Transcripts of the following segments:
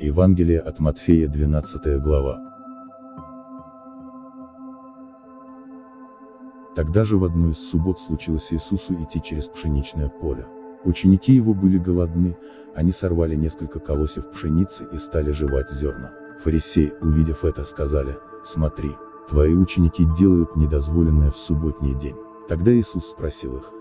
Евангелие от Матфея 12 глава. Тогда же в одну из суббот случилось Иисусу идти через пшеничное поле. Ученики его были голодны, они сорвали несколько колосьев пшеницы и стали жевать зерна. Фарисеи, увидев это, сказали, смотри, твои ученики делают недозволенное в субботний день. Тогда Иисус спросил их,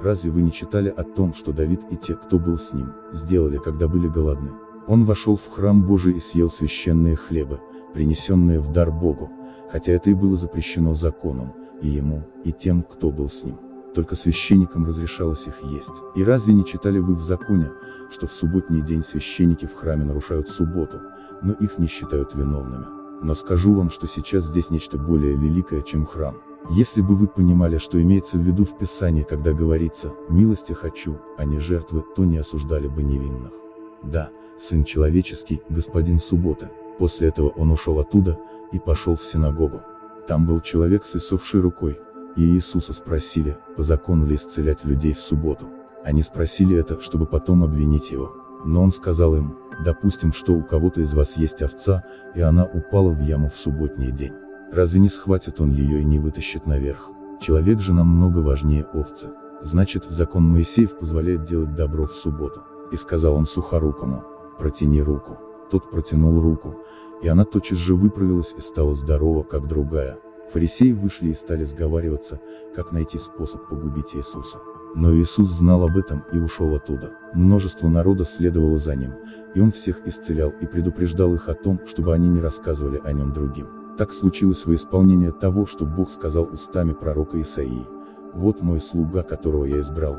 разве вы не читали о том, что Давид и те, кто был с ним, сделали, когда были голодны? Он вошел в храм Божий и съел священные хлебы, принесенные в дар Богу, хотя это и было запрещено законом, и ему, и тем, кто был с ним. Только священникам разрешалось их есть. И разве не читали вы в законе, что в субботний день священники в храме нарушают субботу, но их не считают виновными? Но скажу вам, что сейчас здесь нечто более великое, чем храм. Если бы вы понимали, что имеется в виду в Писании, когда говорится «милости хочу, а не жертвы», то не осуждали бы невинных. Да, Сын Человеческий, Господин Субботы. После этого он ушел оттуда, и пошел в синагогу. Там был человек с иссохшей рукой, и Иисуса спросили, по закону ли исцелять людей в субботу. Они спросили это, чтобы потом обвинить его. Но он сказал им, допустим, что у кого-то из вас есть овца, и она упала в яму в субботний день. Разве не схватит он ее и не вытащит наверх? Человек же намного важнее овцы. Значит, закон Моисеев позволяет делать добро в субботу. И сказал он сухорукому, протяни руку. Тот протянул руку, и она тотчас же выправилась и стала здорова, как другая. Фарисеи вышли и стали сговариваться, как найти способ погубить Иисуса. Но Иисус знал об этом и ушел оттуда. Множество народа следовало за ним, и он всех исцелял и предупреждал их о том, чтобы они не рассказывали о нем другим. Так случилось во исполнение того, что Бог сказал устами пророка Исаии. «Вот мой слуга, которого я избрал,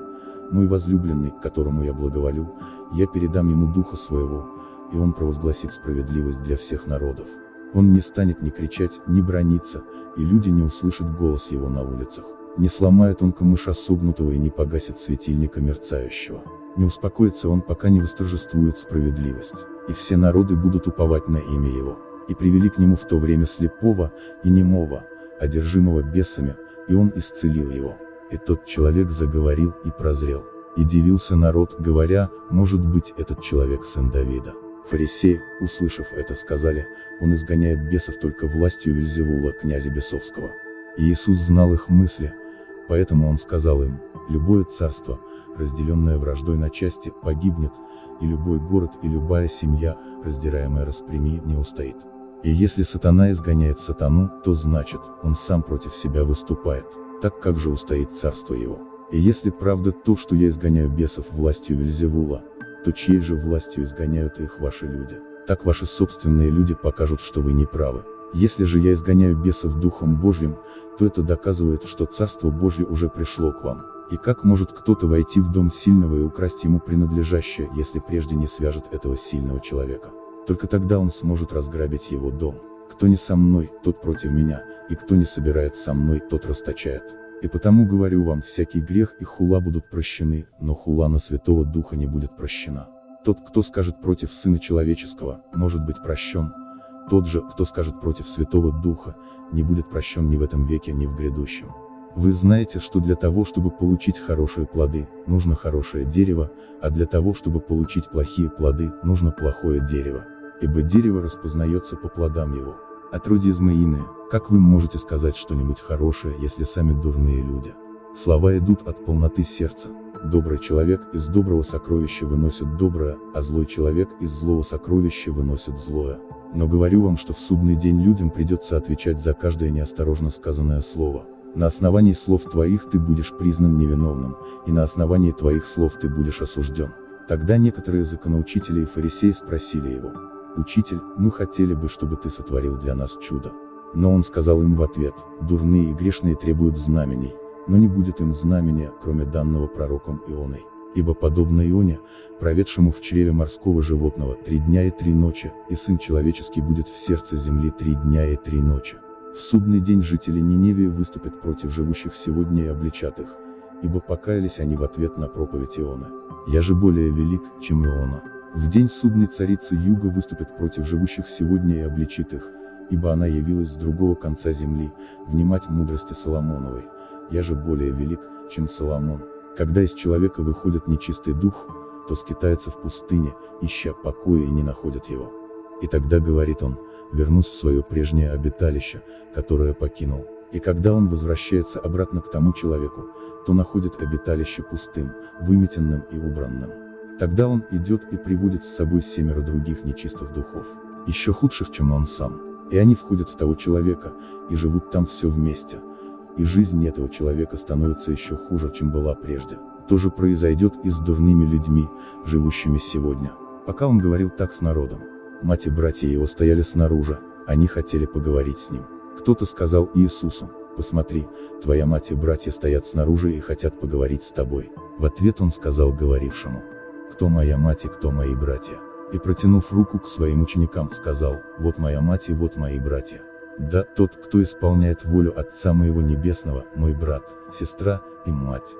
мой возлюбленный, которому я благоволю, я передам ему духа своего, и он провозгласит справедливость для всех народов. Он не станет ни кричать, ни брониться, и люди не услышат голос его на улицах. Не сломает он камыша согнутого и не погасит светильника мерцающего. Не успокоится он, пока не восторжествует справедливость, и все народы будут уповать на имя его. И привели к нему в то время слепого, и немого, одержимого бесами, и он исцелил его. И тот человек заговорил и прозрел. И дивился народ, говоря, может быть этот человек сын Давида. Фарисеи, услышав это, сказали, он изгоняет бесов только властью Вельзевула, князя бесовского. И Иисус знал их мысли, поэтому он сказал им, любое царство, разделенное враждой на части, погибнет, и любой город и любая семья, раздираемая распрями, не устоит. И если сатана изгоняет сатану, то значит, он сам против себя выступает, так как же устоит царство его. И если правда то, что я изгоняю бесов властью Вельзевула, то чьей же властью изгоняют их ваши люди? Так ваши собственные люди покажут, что вы не правы. Если же я изгоняю бесов Духом Божьим, то это доказывает, что Царство Божье уже пришло к вам. И как может кто-то войти в дом сильного и украсть ему принадлежащее, если прежде не свяжет этого сильного человека? Только тогда он сможет разграбить его дом. Кто не со мной, тот против меня, и кто не собирает со мной, тот расточает. И потому говорю вам, всякий грех и хула будут прощены, но хула на Святого Духа не будет прощена. Тот, кто скажет против Сына Человеческого, может быть прощен. Тот же, кто скажет против Святого Духа, не будет прощен ни в этом веке, ни в грядущем. Вы знаете, что для того, чтобы получить хорошие плоды, нужно хорошее дерево, а для того, чтобы получить плохие плоды, нужно плохое дерево. Ибо дерево распознается по плодам его. Отродье змеиное, как вы можете сказать что-нибудь хорошее, если сами дурные люди? Слова идут от полноты сердца. Добрый человек из доброго сокровища выносит доброе, а злой человек из злого сокровища выносит злое. Но говорю вам, что в судный день людям придется отвечать за каждое неосторожно сказанное слово. На основании слов твоих ты будешь признан невиновным, и на основании твоих слов ты будешь осужден. Тогда некоторые законоучители и фарисеи спросили его, «Учитель, мы хотели бы, чтобы ты сотворил для нас чудо». Но он сказал им в ответ, «Дурные и грешные требуют знамений, но не будет им знамения, кроме данного пророком Ионой. Ибо подобно Ионе, проведшему в чреве морского животного три дня и три ночи, и Сын Человеческий будет в сердце земли три дня и три ночи. В судный день жители Ниневии выступят против живущих сегодня и обличат их, ибо покаялись они в ответ на проповедь Иона. Я же более велик, чем Иона. В день судной царицы Юга выступит против живущих сегодня и обличит их, ибо она явилась с другого конца земли, внимать мудрости Соломоновой. Я же более велик, чем Соломон. Когда из человека выходит нечистый дух, то скитается в пустыне, ища покоя и не находит его. И тогда, говорит он, вернусь в свое прежнее обиталище, которое покинул. И когда он возвращается обратно к тому человеку, то находит обиталище пустым, выметенным и убранным. Тогда он идет и приводит с собой семеро других нечистых духов, еще худших, чем он сам. И они входят в того человека, и живут там все вместе. И жизнь этого человека становится еще хуже, чем была прежде. То же произойдет и с дурными людьми, живущими сегодня. Пока он говорил так с народом, мать и братья его стояли снаружи, они хотели поговорить с ним. Кто-то сказал Иисусу, посмотри, твоя мать и братья стоят снаружи и хотят поговорить с тобой. В ответ он сказал говорившему, кто моя мать и кто мои братья. И протянув руку к своим ученикам, сказал, вот моя мать и вот мои братья. Да, тот, кто исполняет волю Отца моего Небесного, мой брат, сестра и мать.